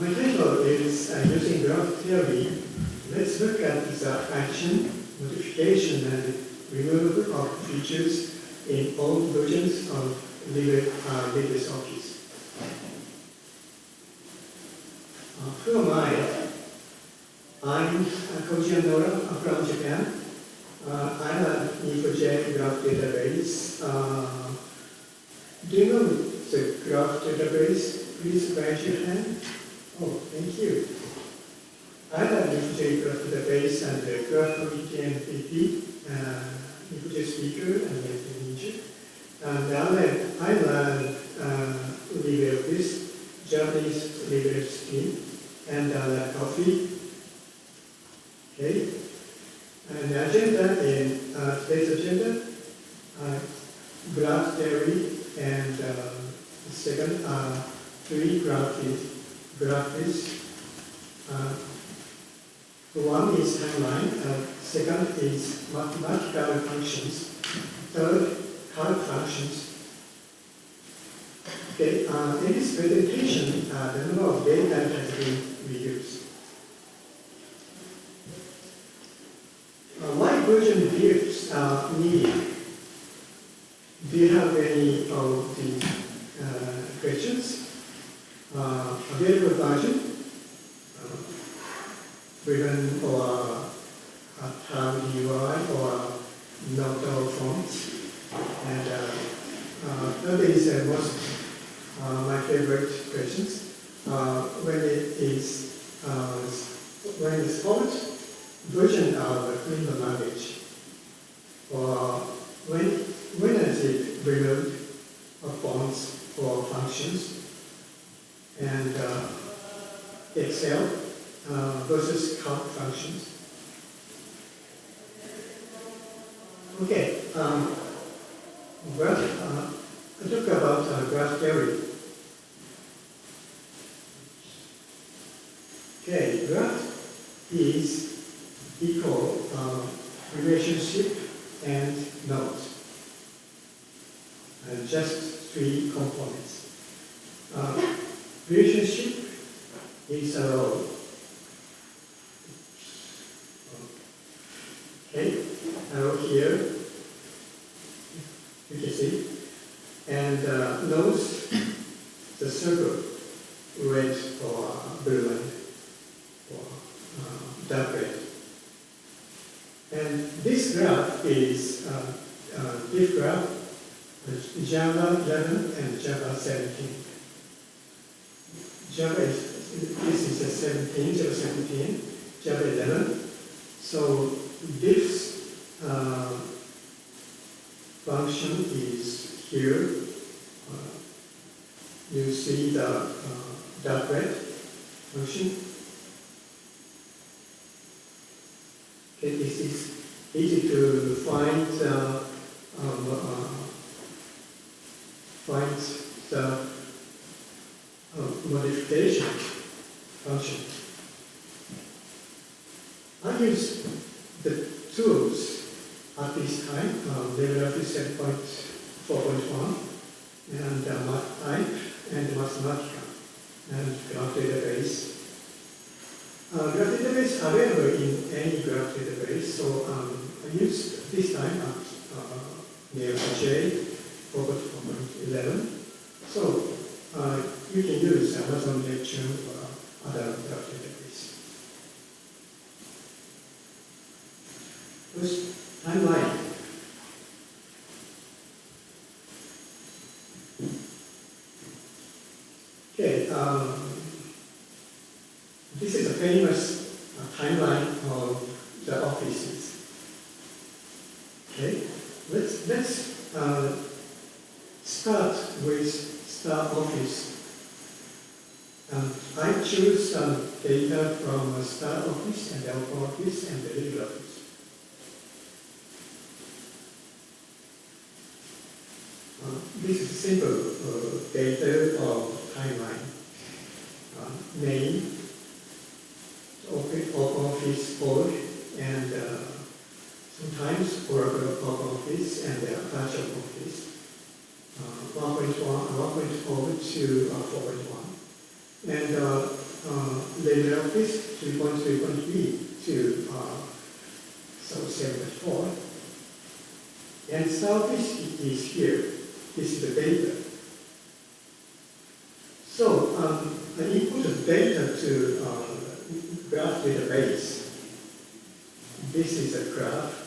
My title is uh, Using Graph Theory. Let's look at the action, modification, and removal of features in old versions of Libre, uh, LibreOffice. Uh, who am I? I'm Koji Annoura from Japan. Uh, I'm a Neo4j graph database. Uh, do you know the graph database? Please raise your hand. Oh, thank you. I'm a Neo4j graph database and the graph committee MVP, uh, Neo4j speaker and manager. And I, I learned uh, LibreOffice, Japanese LibreOffice team, and uh, coffee. Okay. And the agenda in uh, today's agenda, uh, graph theory, and uh, the second, uh, three graphics. Graphics. Uh, one is timeline, uh, second is mathematical functions, third, calc functions. Okay, uh, in this presentation, uh, the number of data has been reduced. Uh, why version views are needed? Do you have any of the uh, questions? Uh, available version, uh, or a tab UI or notable fonts, and uh, uh, that is uh, most uh, my favorite questions. Uh, when it is uh, when it's called version of the language, or when when is it removed of fonts or functions, and uh, Excel uh, versus calc functions. Okay, um, well, uh, I talk about uh, graph theory. Okay, graph is equal uh, relationship and nodes. And just three components. Uh, relationship is a role. Okay, now here, you can see. And uh, nodes, the circle, red or blue or uh, dark red. And this graph is uh, uh, diff graph, uh, Java 11 and Java 17. Java is, this is a 17, Java 17, Java 11. So this uh, function is here. Uh, you see the uh, dark red function. Okay, this is easy to find uh, um, uh, find function. I use the tools at this time, uh, LibreOffice 7.4.1 and uh, MathType and Mathematica and Graph Database. Uh, graph database available in any graph database, so um, I use this time at uh, Neo4j 4.4.11. So uh, you can use Amazon Lecture or other graph database. First, timeline. Okay, um, this is a famous uh, timeline of the offices. Okay, let's let's uh, start with Star Office. Um, I choose some data from Star Office and Alpha Office and the LibreOffice. Uh, this is simple uh, data of timeline. Uh, name, office, office org, and uh, sometimes Oracle of Office and the Apache OpenOffice. Uh, 1.1, 1.4 to uh, 4.1. and uh, uh, LibreOffice 3.3.b to uh, so 74. And Starfish is here. This is the data. So um, I input the data to uh, graph database. This is a graph.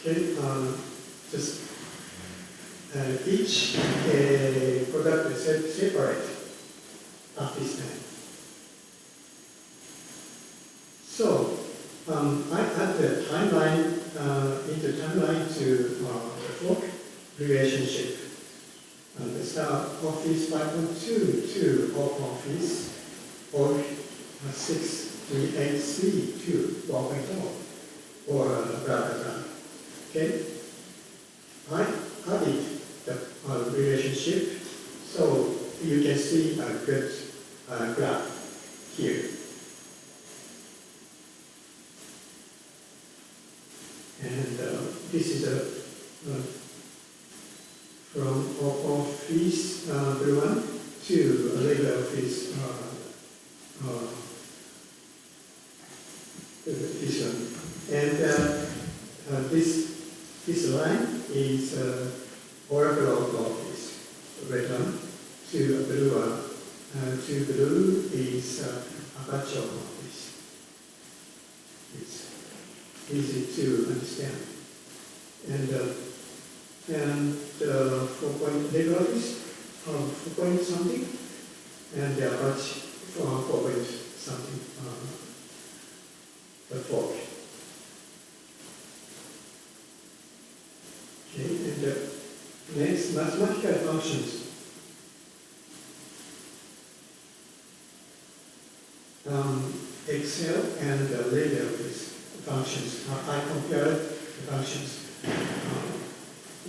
Okay, um, just uh, each uh, product is separate at this time. So um, I add the timeline uh, into timeline to uh, the fork relationship. Uh, the Star Office 5.2 to off office or uh, 638C to 1.0 or uh, blah blah blah. Okay? I added the uh, relationship so you can see a good uh, graph here. And uh, this is a uh, from office uh, one to a LibreOffice uh, uh. And uh, uh, this this line is uh, Oracle of Office, red one, to a blue one. Uh, to blue is uh, Apache OpenOffice. It's easy to understand. And and uh, four point LibreOffice, uh, four point something, and the Apache for four point something, uh, the fork. Okay, and the next mathematical functions. Um, Excel and the uh, LibreOffice functions. Uh, I compared the functions. Um,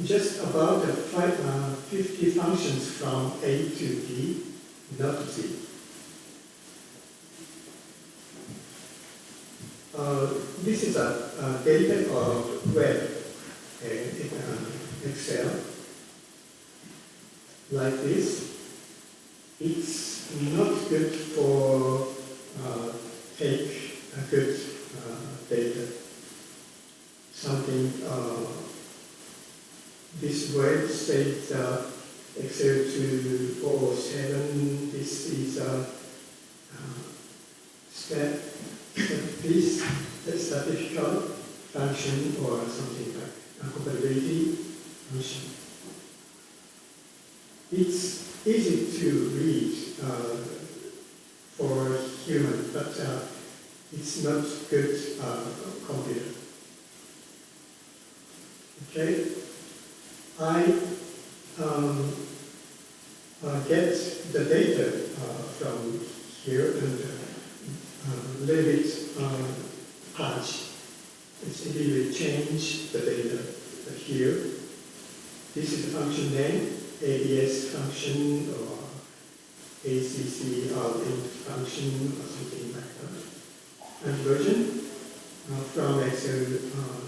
just about uh, five, uh, 50 functions from A to D, not Z. Uh, this is a, a data of web uh, uh, Excel like this. It's not good for uh, take a good uh, data. Something uh, this word says uh, Excel 207. This is a uh, step, step this statistical function or something like a compatibility function. It's easy to read uh, for human, but uh, it's not good uh, computer. Okay, I um, uh, get the data uh, from here and uh, uh, leave it uh, patch. It's immediately change the data here. This is the function name, ABS function or ACC output function or something like that. And version uh, from Excel uh,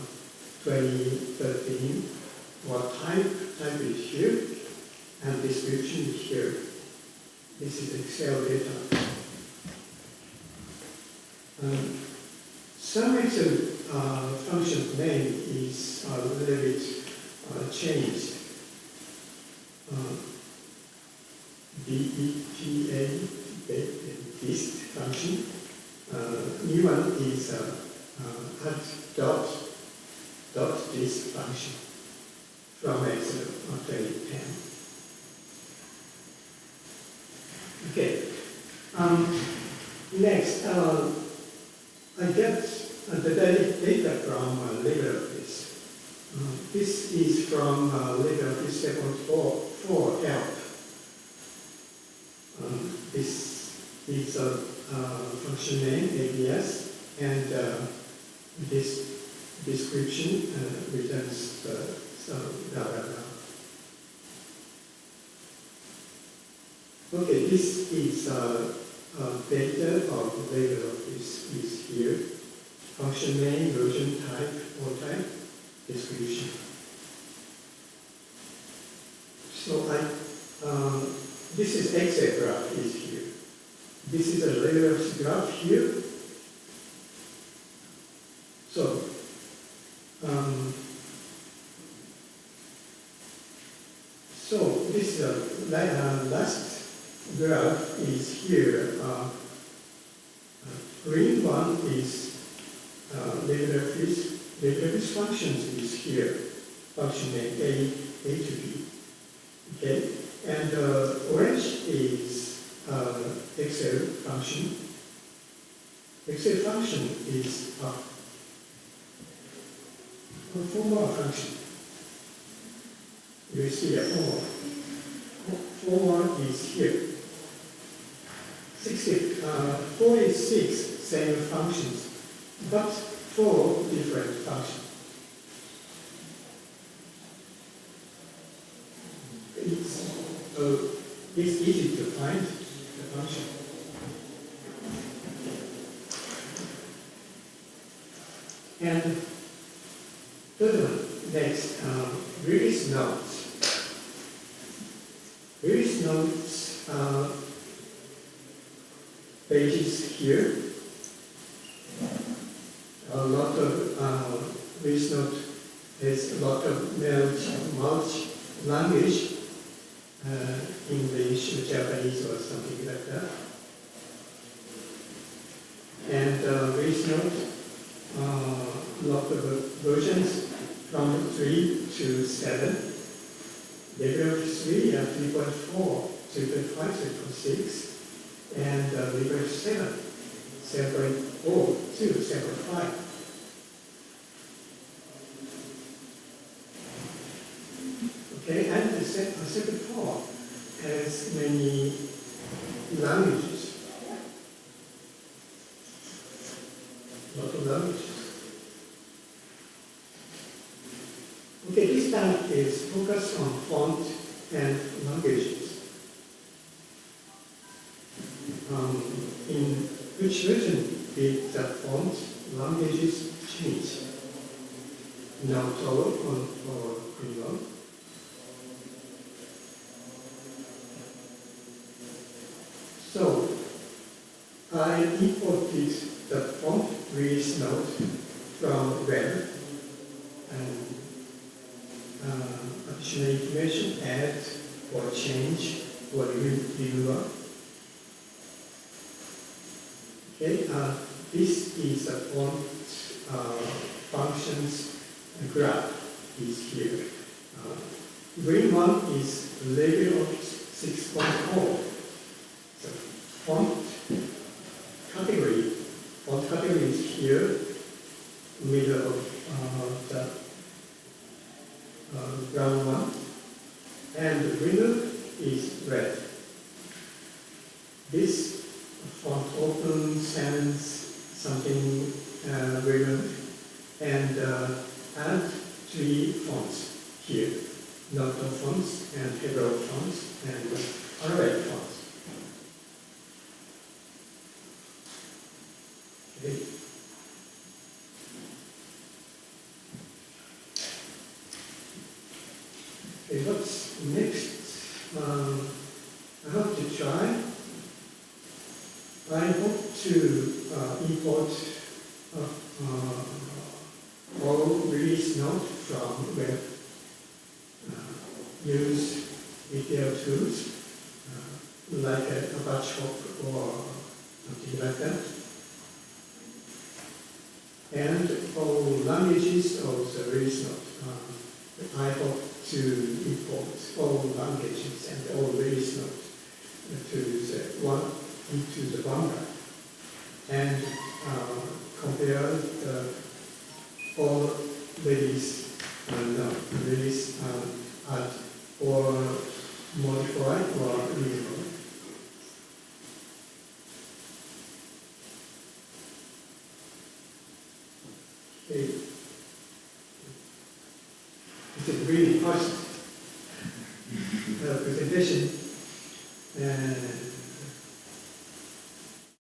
2013. What type? Type is here, and description is here. This is Excel data. Um, some Excel uh, function name is a little bit uh, changed. Uh, this function. Uh, new one is uh, uh, dot, dot this function from Excel on 2010. Okay. Um, next, uh, I get uh, the data from uh, LibreOffice. Uh, this is from uh, LibreOffice 7.4 4 help. Um, this is a function name, ABS, and uh, this description uh, returns the so blah blah blah. Okay, this is uh, uh, data of LibreOffice is here. Function name, version type, or type, description. So I um, this is Excel graph is here. This is a Rayleigh graph here. So, um, so this uh, uh, last graph is here. Uh, green one is uh, LibreOffice. LibreOffice functions is here. Function A, A to B. Okay, and orange is Excel function. Excel function is a formula function. You see formula. Formula is here. 60, uh, 46 same functions, but four different functions. It's, uh, it's easy to find the function. And third one, next, um, release notes. Release notes uh, pages here. A lot of uh, release note has a lot of multi, language, uh, English or Japanese or something like that. And uh, release note, uh, lot of versions from 3 to 7. LibreOffice 3 and 3.4, 3.5, 3.6, and uh, LibreOffice 7, 7.0 to 7.5. Okay, and the se- uh, 7.4 has many languages. of languages. Okay, this is focused on font and languages. Um, in which version did the font languages change? Now Toro on or Greenwell? So I imported the font release note from web and uh, additional information, add or change or reviewer. Okay, uh, this is a font uh, functions graph is here. Uh, green one is LibreOffice 6.4. So font category, font category is here, middle of uh, the uh, one, and winner is red. This font open sans something uh, relevant and uh, add three fonts here. Noto fonts and Hebrew fonts and Arabic fonts. Okay, what's next? Um, I hope to try. I hope to uh, import uh, uh, all note from web. Uh, use video tools uh, like a, batch hop or something like that. And all languages also release note. Uh, I hope to import all languages and all note to the one into the Banga and uh, compare the all release and uh, release um, add or